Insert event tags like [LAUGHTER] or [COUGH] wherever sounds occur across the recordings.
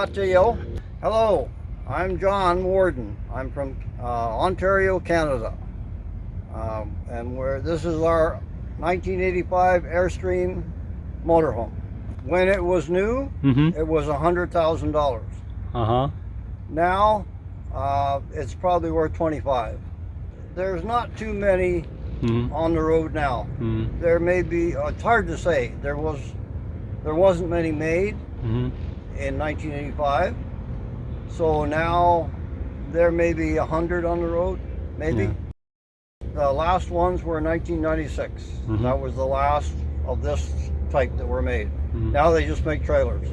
Mateo. Hello, I'm John Warden. I'm from uh, Ontario, Canada. Um, and we're, this is our 1985 Airstream motorhome. When it was new, Mm-hmm. it was $100,000. Uh-huh. Now, uh, it's probably worth 25. There's not too many Mm-hmm. on the road now. Mm-hmm. There may be, uh, it's hard to say. There was, there wasn't many made Mm-hmm. In 1985. So now there may be a hundred on the road, maybe. Yeah. The last ones were in 1996. Mhm. That was the last of this type that were made. Mhm. Now they just make trailers.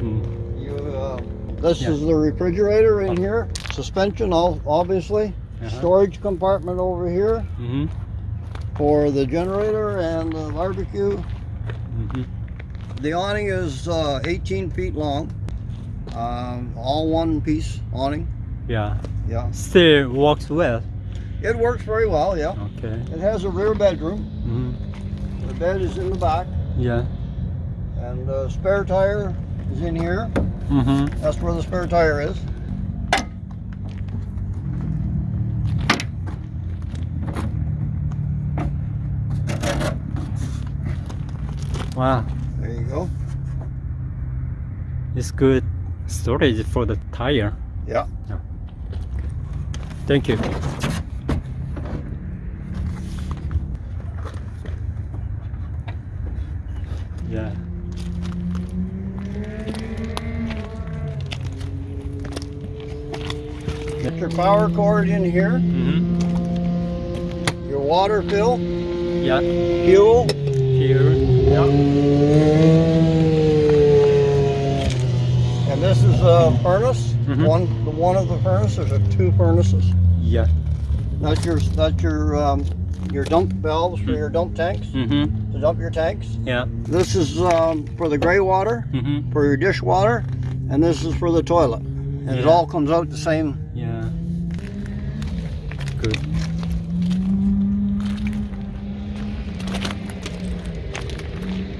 Mm. You, uh, this Yeah. is the refrigerator in here. Suspension, all obviously. Uh-huh. Storage compartment over here Mm-hmm. for the generator and the barbecue. The awning is uh, 18 feet long. Um, all one piece awning. Yeah. Yeah. Still works well. It works very well, yeah. Okay. It has a rear bedroom. Mm-hmm. The bed is in the back. Yeah. And the spare tire is in here. Mm-hmm. That's where the spare tire is. Wow. Go. It's good storage for the tire. Yeah. Thank you. Yeah. Get your power cord in here. Mm-hmm. Your water fill. Yeah. Fuel. Here. Yeah. And this is a furnace. Mhm. One, the one of the furnaces, There's a two furnaces. Yeah. That's your that's your um, your dump valves for your dump tanks Mm-hmm. to dump your tanks. Yeah. This is um, for the gray water Mm-hmm. for your dish water, and this is for the toilet. And it all comes out the same. Yeah. Good.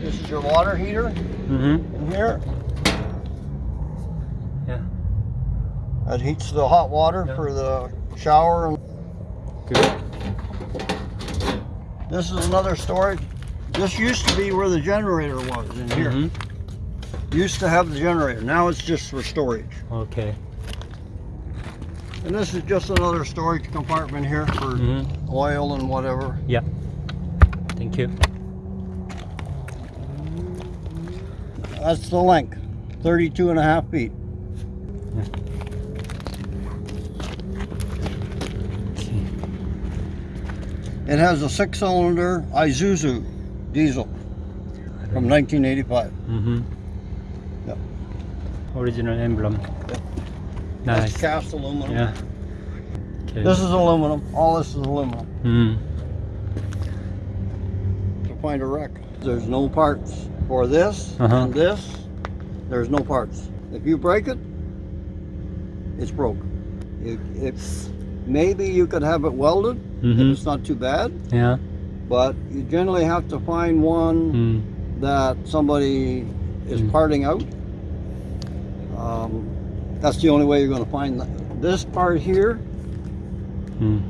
This is your water heater Mm-hmm. in here. Yeah. That heats the hot water Yeah. for the shower. Good. this is another storage. This used to be where the generator was in here. Mhm. Used to have the generator. Now it's just for storage. Okay. And this is just another storage compartment here for Mm-hmm. oil and whatever. Yeah. Thank you. That's the length, 32 and a half feet. It has a six cylinder Isuzu diesel from 1985. Mm-hmm. Yep. Original emblem. That's Nice. cast aluminum. Yeah. Okay. This is aluminum. All this is aluminum. Mm. To find a wreck. There's no parts for this Uh-huh. and this. There's no parts. If you break it, it's broke. It, it's maybe you could have it welded. if Mm-hmm. It's not too bad, Yeah. but you generally have to find one Mm. that somebody is Mm. parting out. Um, that's the only way you're going to find that. This part here, Mm.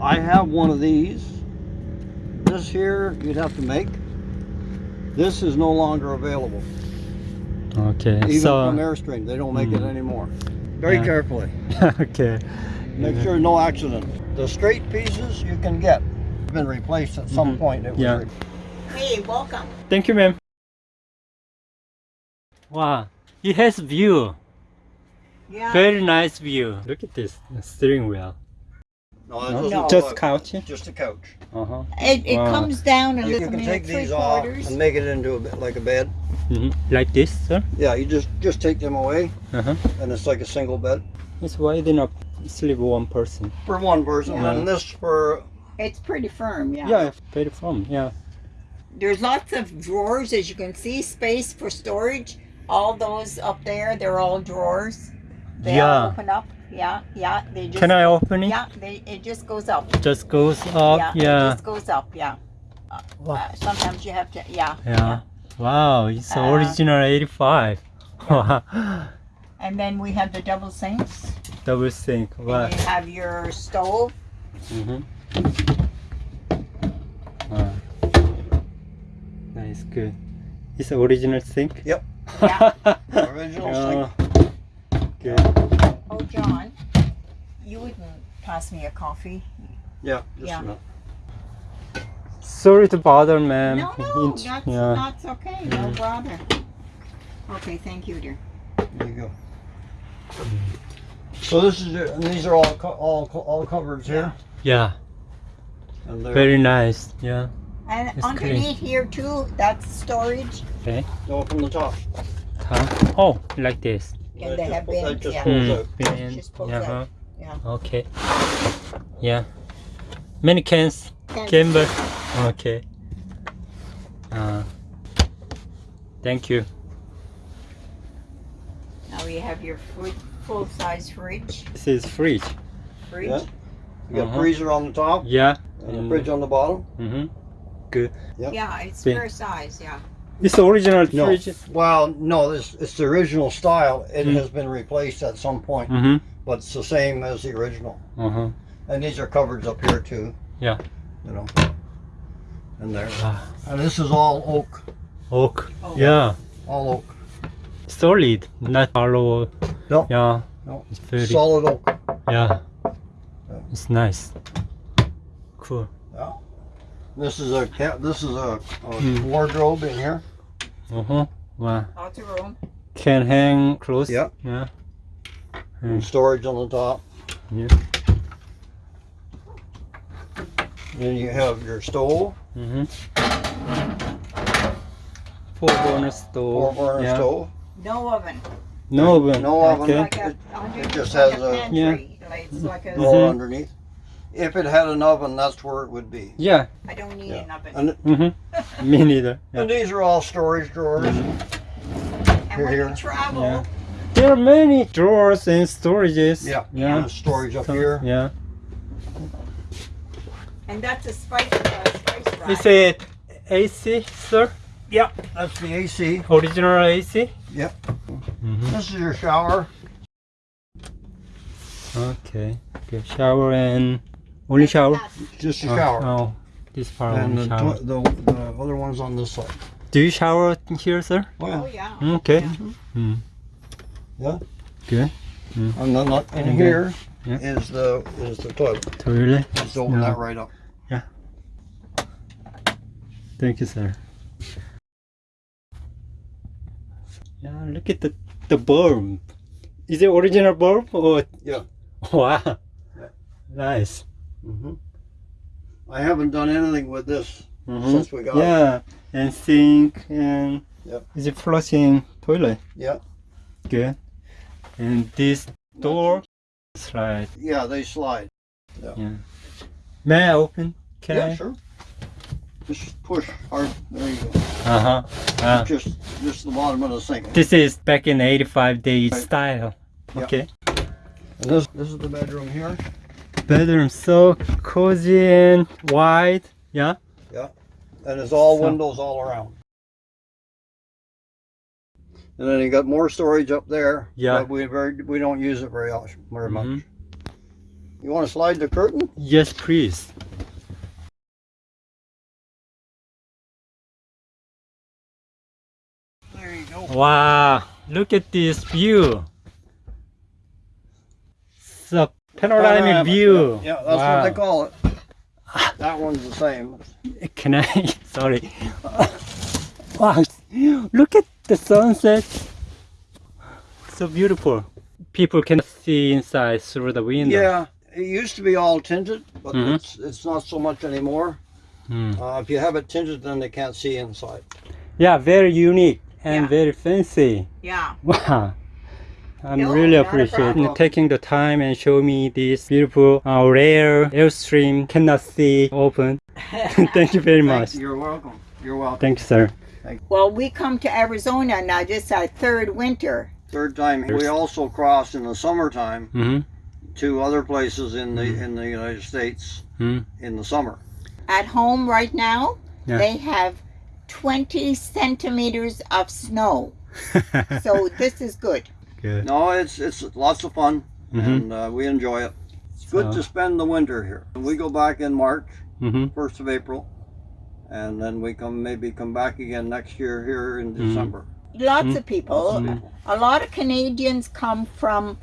I have one of these. This here, you'd have to make. This is no longer available. Okay. Even so. from Airstream, they don't make it Mm. anymore. Very Yeah. carefully. [LAUGHS] okay. Make Yeah. sure no accident. The straight pieces you can get. Have been replaced at some Mhm. point. It was Yeah. re- Hey, welcome. Thank you, ma'am. Wow. It has view. Yeah. Very nice view. Look at this steering wheel. No, No? No. Just look- couch. Just a couch. Uh huh. It, it Wow. comes down a You, little can bit, take three these off quarters. and make it into a bit like a bed. hmm Like this, sir. Yeah, you just just take them away, Uh huh. and it's like a single bed It's wide enough to sleep one person. for one person, Yeah. and this for It's pretty firm, yeah. Yeah, pretty firm. Yeah. There's lots of drawers, as you can see, space for storage. All those up there, they're all drawers. They all open up. Yeah, yeah. They just Can I open it? Yeah, they it just goes up. Just goes up. yeah, Yeah. it just goes up. Yeah. Wow. Uh, sometimes you have to. Yeah. Yeah. Wow. It's Uh, original 85. [LAUGHS] And then we have the double sinks. Double sink. Wow. You have your stove. Mm-hmm. Wow. Nice, good. It's original sink? Yep. Yeah. [LAUGHS] Original Oh, sink. good. Oh, John, you wouldn't pass me a coffee? Yeah, just Yeah. a minute. Sorry to bother, ma'am. No, no, Int- that's, yeah. that's okay. No bother. Okay, thank you, dear. There you go. So this is, it, and these are all, co- all, co- all cupboards here. yeah, And very nice. Yeah. And It's underneath here too, that's storage. Okay. go from the top. Top. Oh, like this. And they have pull- that bins, just yeah. Mm, out. bin. Just yeah. Yeah. Okay. Yeah. Many cans. Cans. Gamble. Okay. Uh, thank you. Now you have your fri- full-size fridge. This is fridge. Fridge. Yeah. You got Uh-huh. freezer on the top Yeah. and a Mm. fridge on the bottom. Mm-hmm. Good. Yeah, it's Bin. fair size. Yeah. It's the original No. fridge. Well, no, this it's the original style. It Mm. has been replaced at some point, Mm-hmm. but it's the same as the original. Uh-huh. And these are cupboards up here too. Yeah. You know. And there. Ah, And this is all oak. oak. Oh. Yeah. All oak. Solid, not hollow. No. Yeah. No. It's very. Solid oak. Yeah. Yeah. It's nice. Cool. This is a ca- this is a, a Mm. wardrobe in here. Uh-huh. Wow. Lots of room. Can hang clothes. Yeah. Yeah. And storage on the top. Yeah. Then you have your stove, Mm-hmm. Four burner stove. four burner yeah. stove. No oven. No oven. No oven. Okay. Like a, under, It just like has a a- pantry. Like, it's like a. Door Mhm. underneath. If it had an oven, that's where it would be. Yeah. I don't need Yeah. an oven. And, Mm-hmm. Me neither. Yeah. [LAUGHS] and these are all storage drawers. and when here. you travel, Yeah. There are many drawers and storages. Yeah. Yeah. And storage up Some- here. Yeah. and that's a spice, uh, spice rack. Is it AC, sir? Yeah, that's the AC. Original AC? Yep. Mm-hmm. This is your shower. Okay. Okay. Shower and only shower. Just a Oh, shower. Oh, this part And only the, shower. the, the other one's on this side. Do you shower here, sir? Oh yeah. Okay. Yeah. Mm. Yeah. Good. And then up in And then- here yeah. is the is the toilet. Toilet. Just open Yeah. that right up. Yeah. Thank you, sir. Yeah, look at the the bulb. Is it original bulb or? Yeah. [LAUGHS] Wow. Yeah. Nice. Hmm I haven't done anything with this Mhm. since we got it. Yeah, and sink and Yep. is it flushing toilet? Yeah. Good. And this door slide. Yeah, they slide. Yeah, May I open? Can yeah, I? sure. Just push hard. There you go. Uh huh. Uh, Just just the bottom of the sink. this is back in 85 days style. Yeah. Okay. And this this is the bedroom here. Bedroom so cozy and wide. Yeah. Yeah, and it's all So- windows all around. And then you got more storage up there. Yeah. But we very we don't use it very much very much. Mhm. You want to slide the curtain? Yes, please. There you go. Wow. Look at this view. A panoramic, Panoramic, view. Yeah, that's wow. what they call it. That one's the same. Can I? [LAUGHS] Sorry. wow. Look at the sunset. So beautiful. People can see inside through the window. Yeah, it used to be all tinted, but Mhm. it's it's not so much anymore. Hmm. Uh, if you have it tinted, then they can't see inside. Yeah, very unique and Yeah. very fancy. Yeah. Wow. I'm No, really not a appreciating taking the time and show me this beautiful, uh, rare Airstream cannot see open. [LAUGHS] Thank you very Thank much. you. You're welcome. You're welcome. Thank you, sir. Well, we come to Arizona now. This is our third winter. Third time. We also cross in the summertime Mm-hmm. to other places in the Mhm. in the United States Mhm. in the summer. At home right now, Yeah. they have 20 centimeters of snow. [LAUGHS] So this is good. Good. No, it's it's lots of fun, Mhm. and uh, we enjoy it. It's good So- to spend the winter here. We go back in March, Mm-hmm. first of April, and then we come maybe come back again next year here in Mhm. December. Lots of people. Lots of Mm. people. A lot of Canadians come from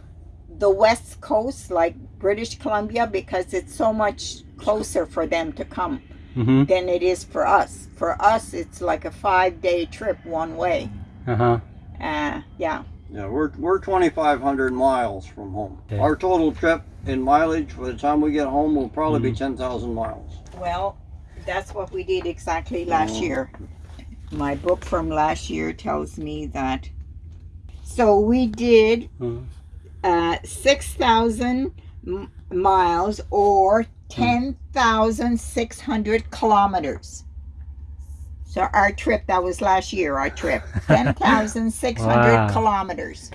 the west coast, like British Columbia, because it's so much closer for them to come Mm-hmm. than it is for us. For us, it's like a five day trip one way. Uh-huh. Uh, yeah. Yeah, we're we're 2,500 miles from home. Okay. Our total trip in mileage by the time we get home will probably be 10,000 miles. Well, that's what we did exactly last Oh. year. My book from last year tells me that. So we did Mm. uh, 6,000 miles or 10,600 kilometers. So our trip, that was last year, our trip, [LAUGHS] 10,600 Wow. kilometers.